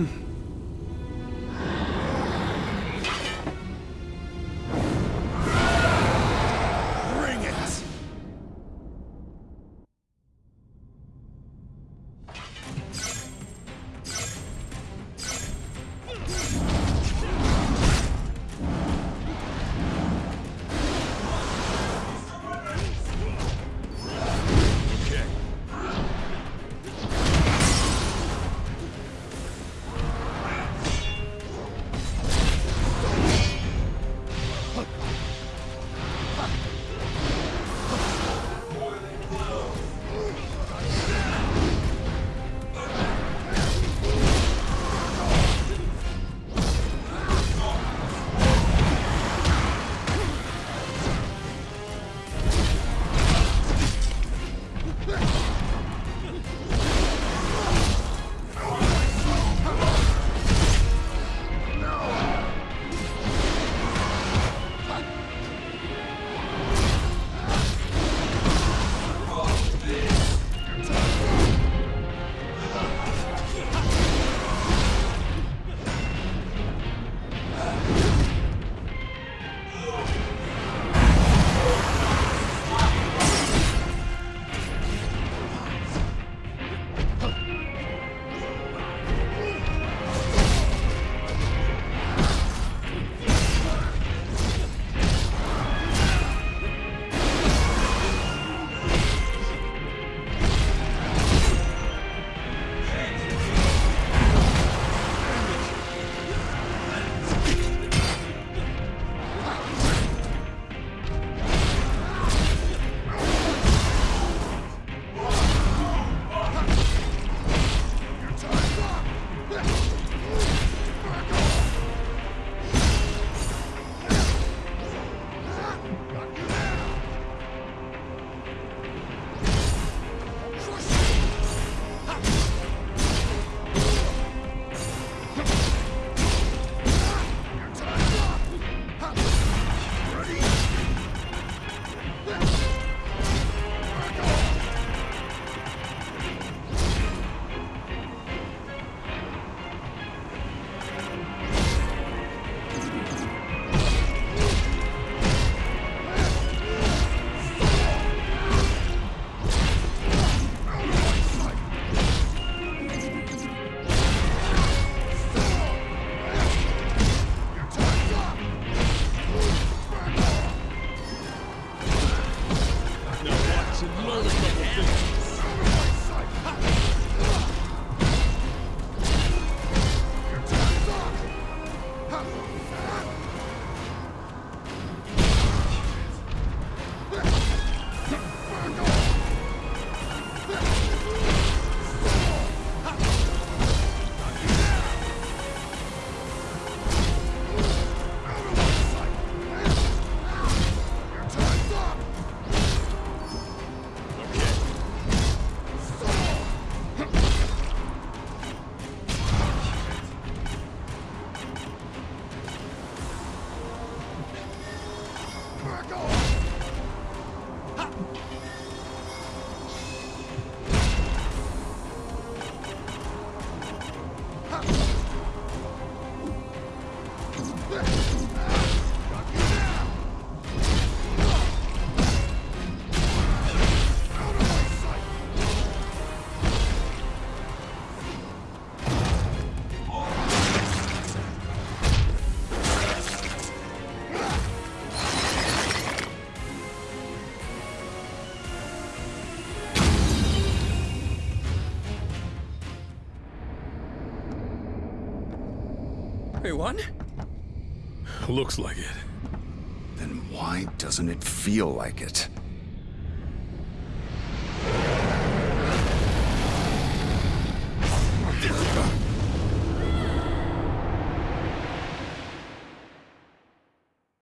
Hmm. We won? Looks like it. Then why doesn't it feel like it?